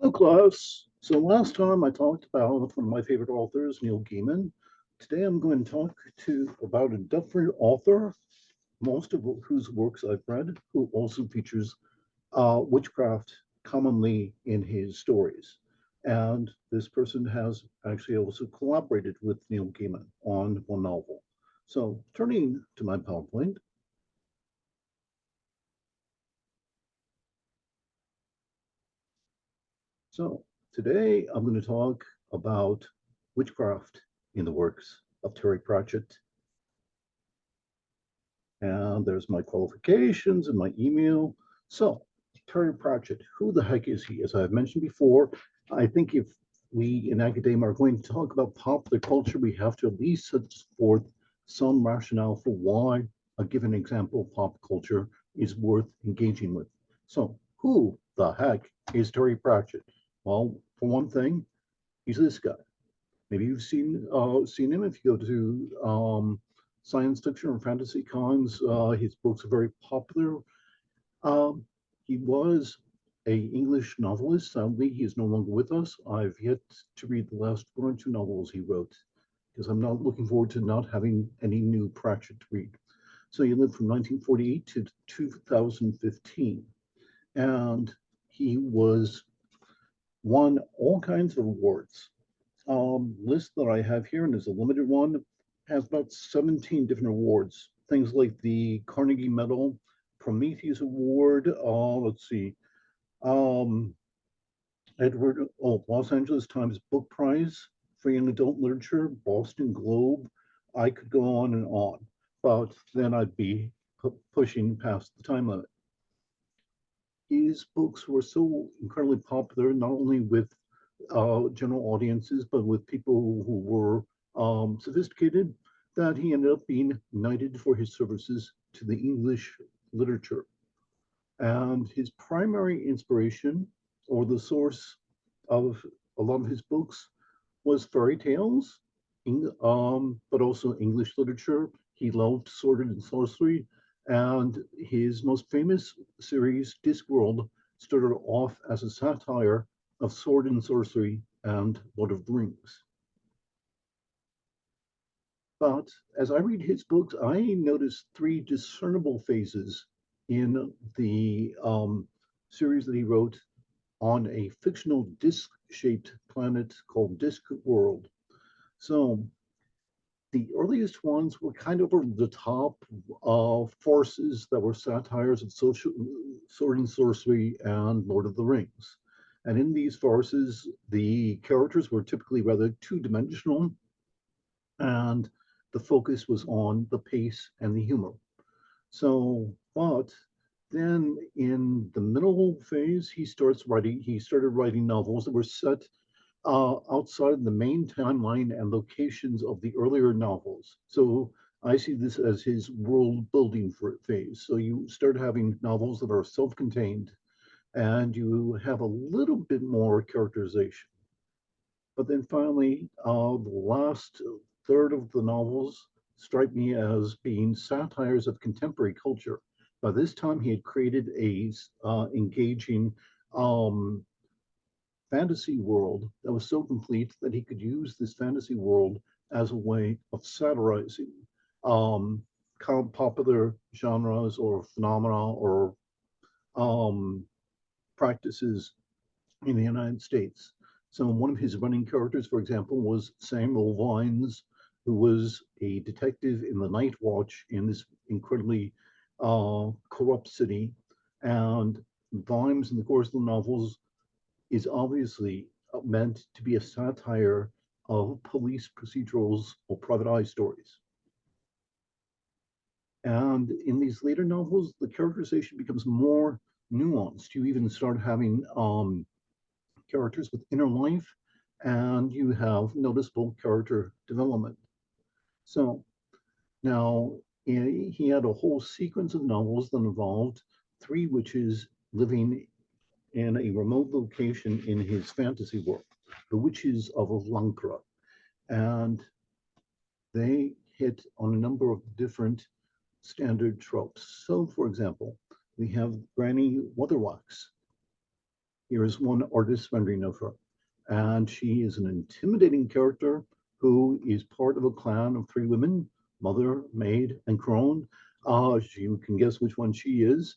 Hello, class. So last time I talked about one of my favorite authors, Neil Gaiman. Today I'm going to talk to about a different author, most of whose works I've read, who also features uh, witchcraft commonly in his stories. And this person has actually also collaborated with Neil Gaiman on one novel. So turning to my PowerPoint, So today I'm going to talk about witchcraft in the works of Terry Pratchett. And there's my qualifications and my email. So Terry Pratchett, who the heck is he? As I've mentioned before, I think if we in academia are going to talk about popular culture, we have to at least set forth some rationale for why a given example of pop culture is worth engaging with. So who the heck is Terry Pratchett? Well, for one thing, he's this guy. Maybe you've seen uh, seen him if you go to um, science fiction or fantasy cons. Uh, his books are very popular. Um, he was a English novelist. Sadly, he is no longer with us. I've yet to read the last one or two novels he wrote because I'm not looking forward to not having any new Pratchett to read. So he lived from 1948 to 2015, and he was won all kinds of awards. Um, list that I have here, and is a limited one, has about 17 different awards. Things like the Carnegie Medal, Prometheus Award, uh, let's see, um, Edward, oh, Los Angeles Times Book Prize for Young Adult Literature, Boston Globe. I could go on and on, but then I'd be pushing past the time limit his books were so incredibly popular, not only with uh, general audiences, but with people who were um, sophisticated, that he ended up being knighted for his services to the English literature. And his primary inspiration, or the source of a lot of his books, was fairy tales, um, but also English literature. He loved and sorcery, and his most famous series, Discworld, started off as a satire of sword and sorcery and Lord of the Rings. But as I read his books, I notice three discernible phases in the um, series that he wrote on a fictional disc-shaped planet called Disc World. So the earliest ones were kind of over the top of forces that were satires of social sword and sorcery and Lord of the Rings. And in these farces, the characters were typically rather two-dimensional, and the focus was on the pace and the humor. So, but then in the middle phase, he starts writing, he started writing novels that were set uh, outside the main timeline and locations of the earlier novels. So I see this as his world building phase. So you start having novels that are self-contained and you have a little bit more characterization. But then finally, uh, the last third of the novels strike me as being satires of contemporary culture. By this time, he had created a uh, engaging um, fantasy world that was so complete that he could use this fantasy world as a way of satirizing um, popular genres or phenomena or um, practices in the United States. So one of his running characters, for example, was Samuel Vimes, who was a detective in the Night Watch in this incredibly uh, corrupt city. And Vimes, in the course of the novels, is obviously uh, meant to be a satire of police procedurals or private eye stories. And in these later novels, the characterization becomes more nuanced. You even start having um, characters with inner life and you have noticeable character development. So now he had a whole sequence of novels that involved three witches living in a remote location in his fantasy world, the witches of Lancre. And they hit on a number of different standard tropes. So, for example, we have Granny Weatherwax. here is one artist rendering of her. And she is an intimidating character who is part of a clan of three women, mother, maid, and crone. Uh, you can guess which one she is.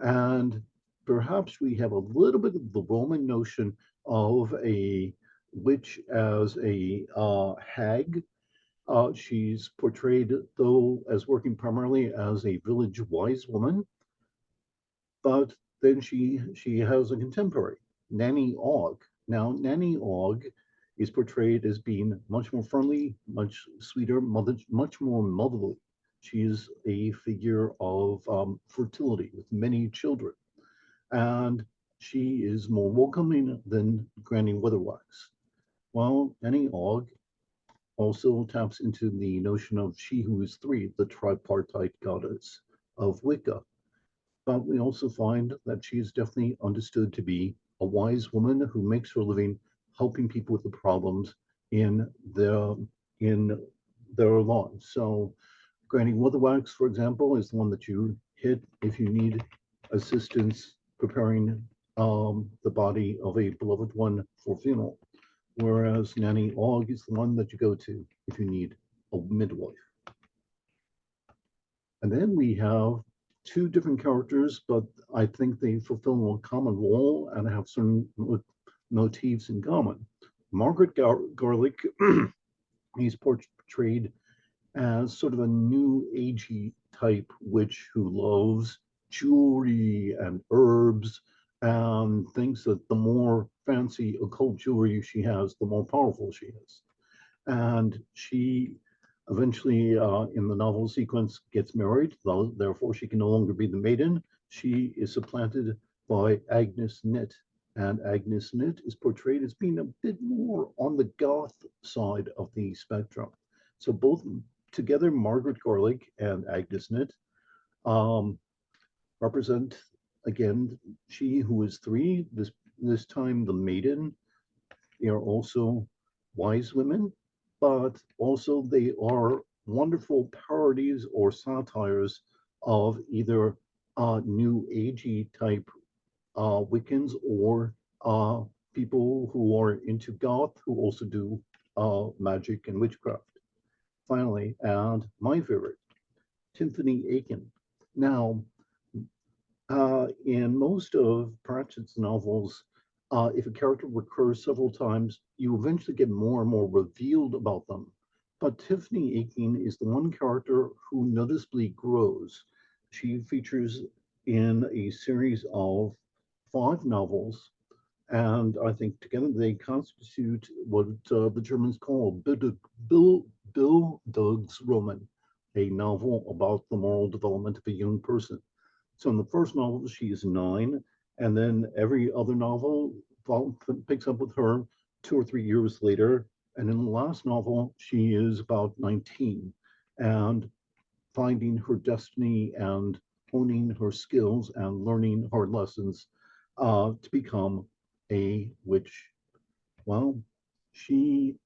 And perhaps we have a little bit of the Roman notion of a witch as a uh, hag. Uh, she's portrayed, though, as working primarily as a village wise woman. But then she she has a contemporary, Nanny Og. Now, Nanny Og is portrayed as being much more friendly, much sweeter, mother, much more motherly. She is a figure of um, fertility with many children. And she is more welcoming than Granny Weatherwax. Well, Nanny Og also taps into the notion of she who is three, the tripartite goddess of Wicca. But we also find that she is definitely understood to be a wise woman who makes her living helping people with the problems in their in their lives. So Granny Weatherwax, for example, is the one that you hit if you need assistance preparing um, the body of a beloved one for funeral. Whereas Nanny Og is the one that you go to if you need a midwife. And then we have two different characters, but I think they fulfill a common role and have certain motifs in common. Margaret Gar Garlick, he's portrayed as sort of a new agey type witch who loves jewelry and herbs and thinks that the more fancy occult jewelry she has, the more powerful she is. And she eventually, uh, in the novel sequence, gets married, therefore she can no longer be the maiden. She is supplanted by Agnes Nitt. And Agnes Nitt is portrayed as being a bit more on the goth side of the spectrum. So both together, Margaret Garlick and Agnes Nitt um, represent again, she who is three, this this time the maiden, they are also wise women, but also they are wonderful parodies or satires of either uh, new agey type uh, Wiccans or uh, people who are into goth who also do uh, magic and witchcraft. Finally, and my favorite, Tiffany Aching. Now, uh, in most of Pratchett's novels, uh, if a character recurs several times, you eventually get more and more revealed about them. But Tiffany Aching is the one character who noticeably grows. She features in a series of five novels, and I think together they constitute what uh, the Germans call Bill, Bill Doug's Roman, a novel about the moral development of a young person. So in the first novel, she is nine, and then every other novel picks up with her two or three years later. And in the last novel, she is about 19 and finding her destiny and honing her skills and learning hard lessons uh, to become a witch. Well, she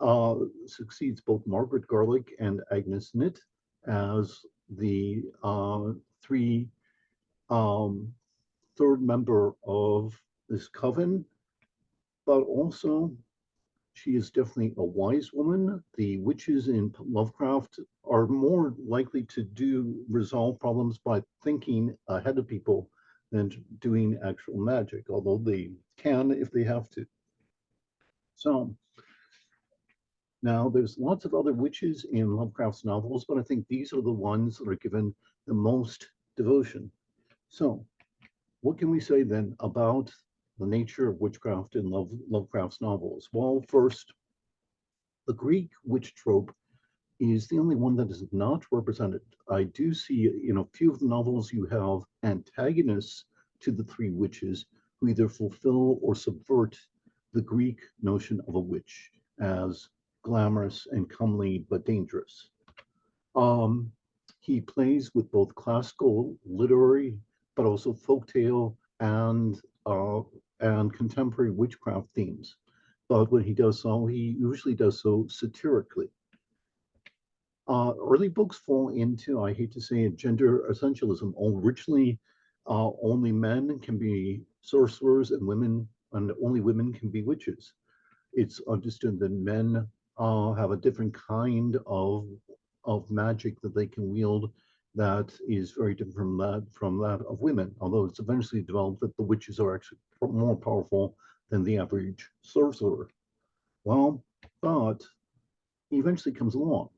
uh, succeeds both Margaret Garlick and Agnes Nitt as the uh, three um, third member of this coven, but also she is definitely a wise woman. The witches in Lovecraft are more likely to do resolve problems by thinking ahead of people than doing actual magic, although they can if they have to. So now there's lots of other witches in Lovecraft's novels, but I think these are the ones that are given the most devotion. So what can we say then about the nature of witchcraft in Love, Lovecraft's novels? Well, first, the Greek witch trope is the only one that is not represented. I do see in a few of the novels you have antagonists to the three witches who either fulfill or subvert the Greek notion of a witch as glamorous and comely but dangerous. Um, he plays with both classical, literary, but also folktale and uh, and contemporary witchcraft themes. But when he does so, he usually does so satirically. Uh, early books fall into, I hate to say it, gender essentialism. Originally, Uh, only men can be sorcerers and women, and only women can be witches. It's understood that men uh, have a different kind of of magic that they can wield that is very different from that from that of women. Although it's eventually developed that the witches are actually more powerful than the average sorcerer. Well, but he eventually comes along.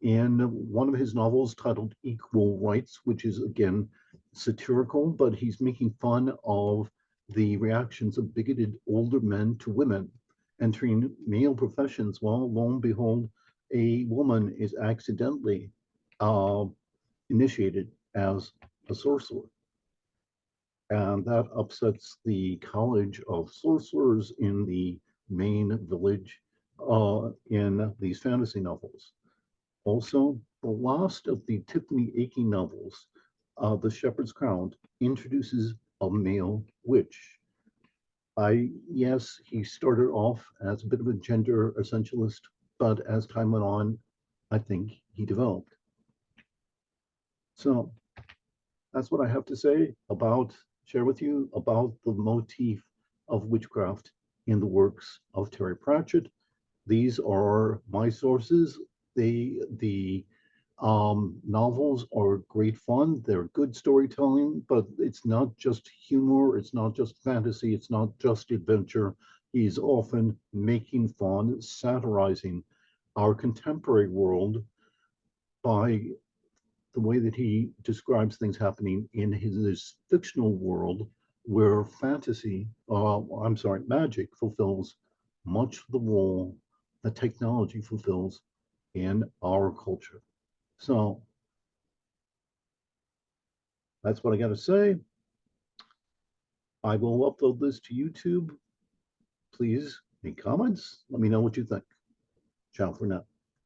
In one of his novels titled Equal Rites, which is again satirical, but he's making fun of the reactions of bigoted older men to women entering male professions. Well, lo and behold, a woman is accidentally uh, initiated as a sorcerer. And that upsets the College of Sorcerers in the main village uh, in these fantasy novels. Also, the last of the Tiffany Aching novels, uh, The Shepherd's Crown, introduces a male witch. I, yes, he started off as a bit of a gender essentialist, but as time went on, I think he developed. So that's what I have to say about, share with you about the motif of witchcraft in the works of Terry Pratchett. These are my sources. They, the um, novels are great fun. They're good storytelling, but it's not just humor. It's not just fantasy. It's not just adventure. He's often making fun, satirizing our contemporary world by the way that he describes things happening in his, his fictional world where fantasy, uh, I'm sorry, magic fulfills much of the role that technology fulfills in our culture. So that's what I got to say. I will upload this to YouTube. Please make comments. Let me know what you think. Ciao for now.